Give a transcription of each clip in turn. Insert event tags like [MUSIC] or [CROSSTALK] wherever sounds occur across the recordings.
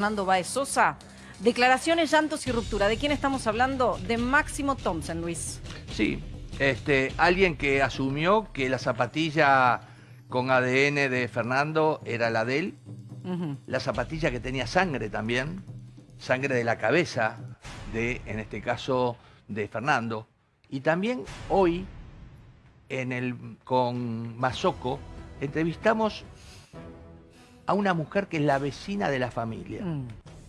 Fernando Baez Sosa. Declaraciones, llantos y ruptura. ¿De quién estamos hablando? De Máximo Thompson, Luis. Sí, este, alguien que asumió que la zapatilla con ADN de Fernando era la de él, la zapatilla que tenía sangre también, sangre de la cabeza de, en este caso, de Fernando. Y también hoy, en el, con Mazoco, entrevistamos a una mujer que es la vecina de la familia, Mm.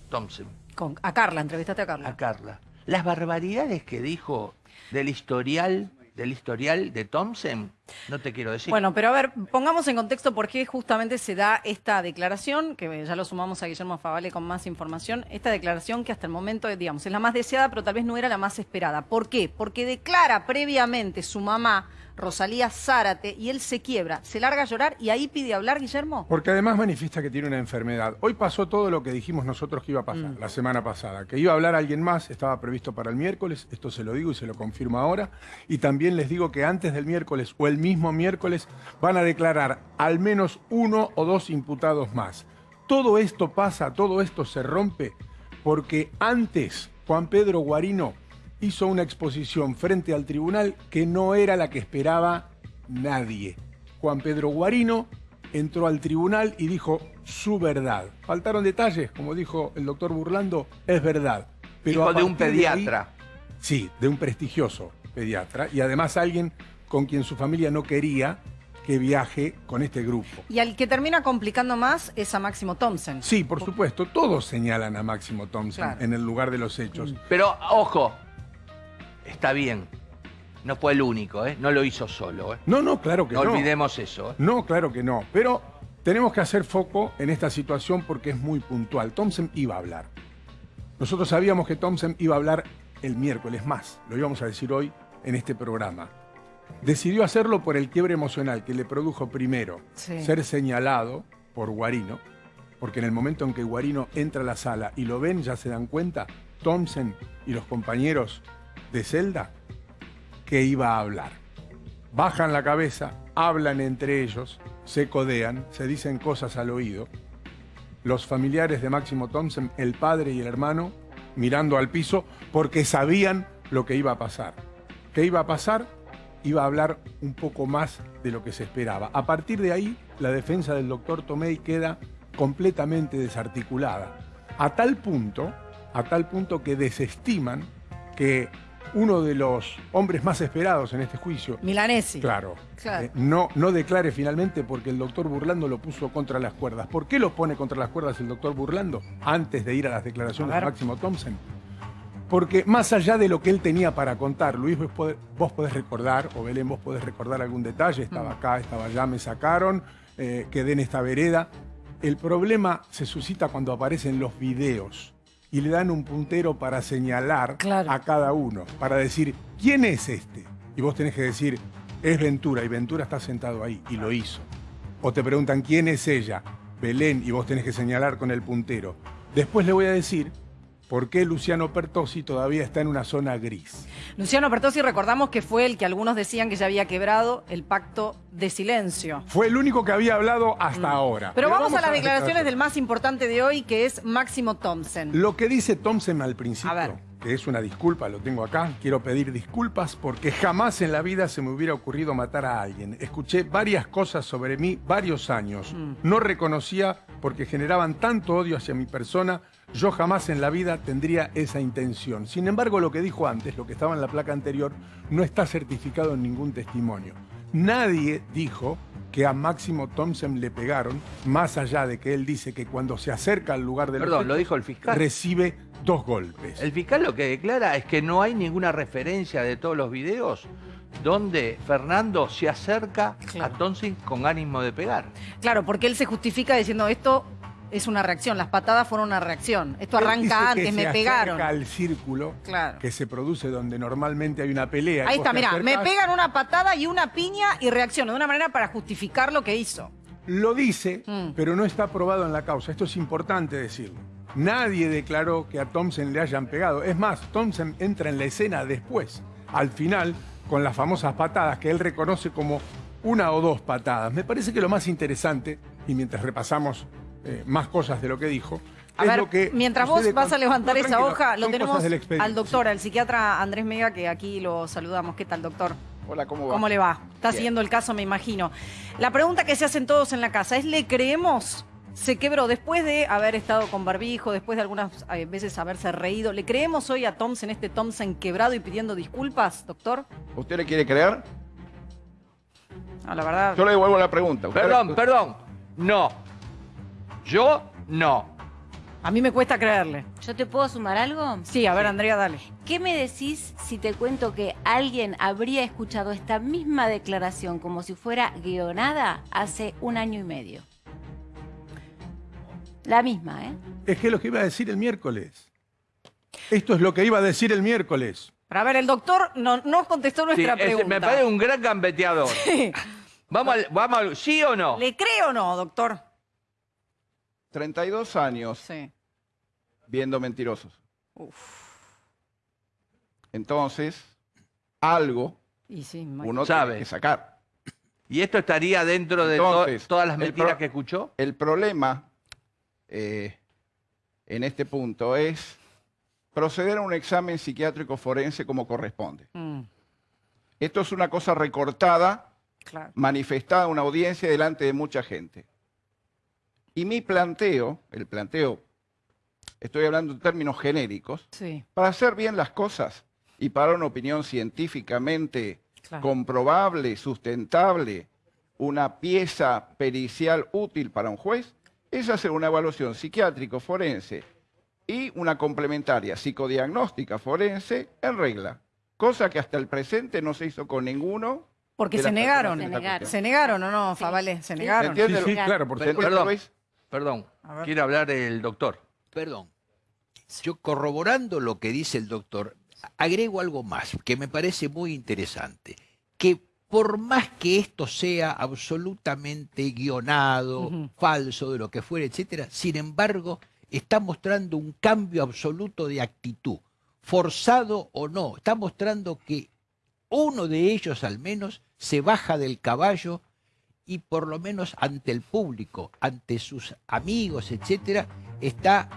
Thompson, Con, a Carla, entrevistaste a Carla. a Carla. Las barbaridades que dijo del historial, del historial de Thompson, no te quiero decir. Bueno, pero a ver, pongamos en contexto por qué justamente se da esta declaración, que ya lo sumamos a Guillermo Favale con más información, esta declaración que hasta el momento, digamos, es la más deseada, pero tal vez no era la más esperada. ¿Por qué? Porque declara previamente su mamá, Rosalía Zárate, y él se quiebra, se larga a llorar y ahí pide hablar, Guillermo. Porque además manifiesta que tiene una enfermedad. Hoy pasó todo lo que dijimos nosotros que iba a pasar la semana pasada. Que iba a hablar alguien más, estaba previsto para el miércoles, esto se lo digo y se lo confirmo ahora. Y también les digo que antes del miércoles o el mismo miércoles van a declarar al menos uno o dos imputados más. Todo esto pasa, todo esto se rompe porque antes Juan Pedro Guarino hizo una exposición frente al tribunal que no era la que esperaba nadie. Juan Pedro Guarino entró al tribunal y dijo su verdad. Faltaron detalles, como dijo el doctor Burlando, es verdad. Pero Hijo de un ahí- pediatra. sí, de un prestigioso pediatra y además alguien con quien su familia no quería que viaje con este grupo. Y al que termina complicando más es a Máximo Thompson. Sí, por supuesto, todos señalan a Máximo Thompson Claro. en el lugar de los hechos. Pero, ojo, está bien. No fue el único, ¿eh? No lo hizo solo, ¿eh? No, no, claro que No, no. olvidemos eso, ¿eh? No, claro que no. Pero tenemos que hacer foco en esta situación porque es muy puntual. Thompson iba a hablar. Nosotros sabíamos que Thompson iba a hablar el miércoles más. Lo íbamos a decir hoy en este programa. Decidió hacerlo por el quiebre emocional que le produjo primero Sí. ser señalado por Guarino, porque en el momento en que Guarino entra a la sala y lo ven, ya se dan cuenta, Thompson y los compañeros de celda, que iba a hablar. Bajan la cabeza, hablan entre ellos, se codean, se dicen cosas al oído. Los familiares de Máximo Thompson, el padre y el hermano, mirando al piso porque sabían lo que iba a pasar. ¿Qué iba a pasar? Iba a hablar un poco más de lo que se esperaba. A partir de ahí, la defensa del doctor Tomei queda completamente desarticulada. A tal punto, a tal punto que desestiman que uno de los hombres más esperados en este juicio, Milanesi. Claro. Claro. Eh, no, no declare finalmente porque el doctor Burlando lo puso contra las cuerdas. ¿Por qué lo pone contra las cuerdas el doctor Burlando antes de ir a las declaraciones A de Máximo Thompson? Porque más allá de lo que él tenía para contar, Luis, vos podés, vos podés recordar, o Belén, vos podés recordar algún detalle, estaba acá, estaba allá, me sacaron, eh, quedé en esta vereda. El problema se suscita cuando aparecen los videos y le dan un puntero para señalar Claro. a cada uno, para decir, ¿quién es este? Y vos tenés que decir, es Ventura, y Ventura está sentado ahí, y lo hizo. O te preguntan, ¿quién es ella? Belén, y vos tenés que señalar con el puntero. Después le voy a decir por qué Luciano Pertosi todavía está en una zona gris. Luciano Pertosi, recordamos que fue el que algunos decían que ya había quebrado el pacto de silencio. Fue el único que había hablado hasta ahora. Mm. Pero vamos, a las las declaraciones del más importante de hoy, que es Máximo Thompson. Lo que dice Thompson al principio, A ver. que es una disculpa, lo tengo acá, quiero pedir disculpas porque jamás en la vida se me hubiera ocurrido matar a alguien. Escuché varias cosas sobre mí varios años. Mm. No reconocía porque generaban tanto odio hacia mi persona, yo jamás en la vida tendría esa intención. Sin embargo, lo que dijo antes, lo que estaba en la placa anterior, no está certificado en ningún testimonio. Nadie dijo que a Máximo Thompson le pegaron, más allá de que él dice que cuando se acerca al lugar del Perdón, lo dijo el fiscal. recibe dos golpes. El fiscal lo que declara es que no hay ninguna referencia de todos los videos donde Fernando se acerca Claro. a Thompson con ánimo de pegar. Claro, porque él se justifica diciendo esto es una reacción, las patadas fueron una reacción. Esto Él dice arranca que antes, se me pegaron. acerca al círculo Claro. que se produce donde normalmente hay una pelea. Ahí está, mirá, me pegan una patada y una piña y reacciono de una manera para justificar lo que hizo. Lo dice, Mm. pero no está probado en la causa. Esto es importante decirlo. Nadie declaró que a Thompson le hayan pegado. Es más, Thompson entra en la escena después, al final, con las famosas patadas que él reconoce como una o dos patadas. Me parece que lo más interesante, y mientras repasamos eh, más cosas de lo que dijo, A ver, que mientras vos vas con- a levantar No, esa hoja, lo tenemos al doctor, al psiquiatra Andrés Mega, que aquí lo saludamos. ¿Qué tal, doctor? Hola, ¿cómo va? ¿Cómo le va? Está Bien. siguiendo el caso, me imagino. La pregunta que se hacen todos en la casa es, ¿le creemos? Se quebró después de haber estado con barbijo, después de algunas eh, veces haberse reído. ¿Le creemos hoy a Thompson, este Thompson quebrado y pidiendo disculpas, doctor? ¿Usted le quiere creer? No, la verdad. Yo le devuelvo la pregunta. ¿Usted- Perdón, perdón. No. Yo no. A mí me cuesta creerle. ¿Yo te puedo sumar algo? Sí, a ver, Andrea, dale. ¿Qué me decís si te cuento que alguien habría escuchado esta misma declaración como si fuera guionada hace un año y medio? La misma, ¿eh? Es que es lo que iba a decir el miércoles. Esto es lo que iba a decir el miércoles. Pero a ver, el doctor no, no contestó Sí, nuestra pregunta. me parece un gran gambeteador. [LAUGHS] Vamos al, vamos al- ¿Sí o no? ¿Le cree o no, doctor? 32 años Sí. viendo mentirosos. Uf. Entonces, algo Y sí, uno Sabe. tiene que sacar. ¿Y esto estaría dentro de to- todas las mentiras pro- que escuchó? El problema eh, en este punto es proceder a un examen psiquiátrico forense como corresponde. Mm, Esto es una cosa recortada, claro. manifestada en una audiencia delante de mucha gente. Y mi planteo, el planteo, estoy hablando en términos genéricos, Sí, para hacer bien las cosas y para una opinión científicamente claro. comprobable, sustentable, una pieza pericial útil para un juez, es hacer una evaluación psiquiátrico forense y una complementaria psicodiagnóstica forense en regla, cosa que hasta el presente no se hizo con ninguno. Porque se negaron. Se negaron. Se negaron o no, Sí. Favale, se negaron. ¿Entiende? Sí, sí, Claro. claro, porque ¿Se entiende, Perdón. Perdón. Quiere hablar el doctor. Perdón. Yo corroborando lo que dice el doctor, agrego algo más que me parece muy interesante. Que por más que esto sea absolutamente guionado, falso, de lo que fuera, etcétera, sin embargo, está mostrando un cambio absoluto de actitud, forzado o no. Está mostrando que uno de ellos al menos se baja del caballo y por lo menos ante el público, ante sus amigos, etcétera, está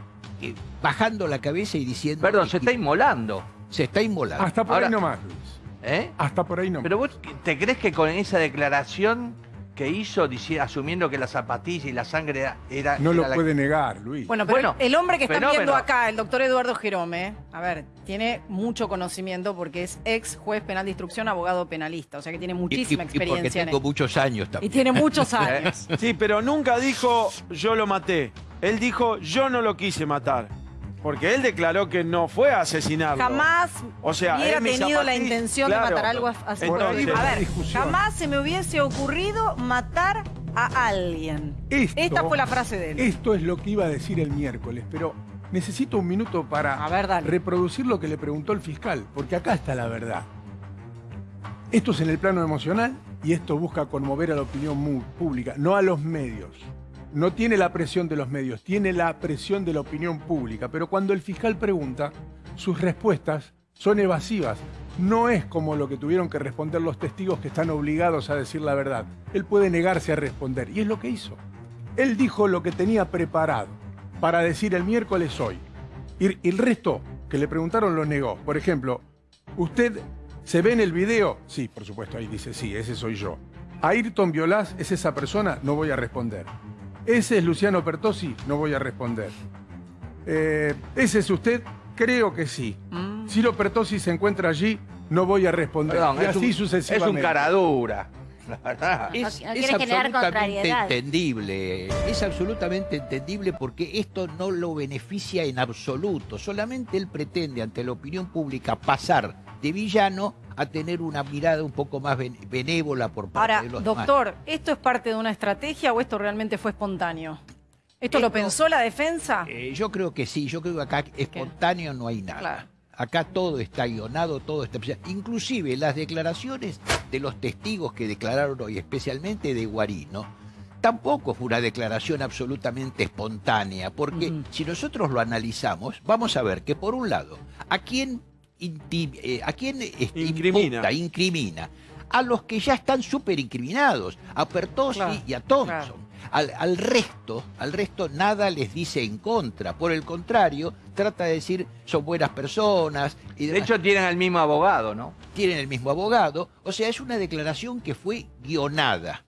eh, bajando la cabeza y diciendo Perdón, que- se está inmolando. se está inmolando. Hasta por Ahora- ahí nomás, Luis. ¿Eh? Hasta por ahí nomás. Pero vos, ¿te crees que con esa declaración que hizo, asumiendo que la zapatilla y la sangre era... era- no lo la- puede negar, Luis. Bueno, pero Bueno, el hombre que fenómeno. viendo acá, el doctor Eduardo Jerome, a ver, tiene mucho conocimiento porque es ex juez penal de instrucción, abogado penalista, o sea que tiene Y- y- muchísima y porque experiencia en muchos años Y también. tiene muchos [LAUGHS] años. Sí, pero nunca dijo yo lo maté. Él dijo yo no lo quise matar. Porque él declaró que no fue a asesinarlo. Jamás O sea, hubiera tenido la intención claro. de matar algo así. Entonces- a ver, jamás se me hubiese ocurrido matar a alguien. Esto- Esta fue la frase de él. Esto es lo que iba a decir el miércoles, pero necesito un minuto para A ver, dale. reproducir lo que le preguntó el fiscal, porque acá está la verdad. Esto es en el plano emocional y esto busca conmover a la opinión pública, no a los medios. No tiene la presión de los medios, tiene la presión de la opinión pública. Pero cuando el fiscal pregunta, sus respuestas son evasivas. No es como lo que tuvieron que responder los testigos que están obligados a decir la verdad. Él puede negarse a responder y es lo que hizo. Él dijo lo que tenía preparado para decir el miércoles hoy. Y el resto que le preguntaron lo negó. Por ejemplo, ¿usted se ve en el video? Sí, por supuesto, ahí dice, sí, ese soy yo. ¿Ayrton Violás es esa persona? No voy a responder. ¿Ese es Luciano Pertosi? No voy a responder. Eh, ¿Ese es usted? Creo que sí. Mm. Ciro Pertosi se encuentra allí, no voy a responder. Perdón, y así un, sucesivamente. es un cara dura. La verdad. Es, No absolutamente entendible, es absolutamente entendible porque esto no lo beneficia en absoluto, solamente él pretende ante la opinión pública pasar de villano a tener una mirada un poco más ben- benévola por parte Ahora, de los demás. doctor, ¿esto es parte de una estrategia o esto realmente fue espontáneo? ¿Esto lo pensó la defensa? Eh, yo creo que sí, yo creo que acá espontáneo no hay nada. Claro. Acá todo está guionado, todo está... Inclusive las declaraciones de los testigos que declararon hoy, especialmente de Guarino, tampoco fue una declaración absolutamente espontánea, porque si nosotros lo analizamos, vamos a ver que por un lado, ¿a quién, eh, a quién este, Incrimina. imputa, incrimina? A los que ya están súper incriminados, a Pertosi Claro, y a Thompson. claro. al, al resto, al resto nada les dice en contra. Por el contrario, trata de decir son buenas personas y De hecho, tienen al mismo abogado, ¿no? tienen el mismo abogado. O sea, es una declaración que fue guionada.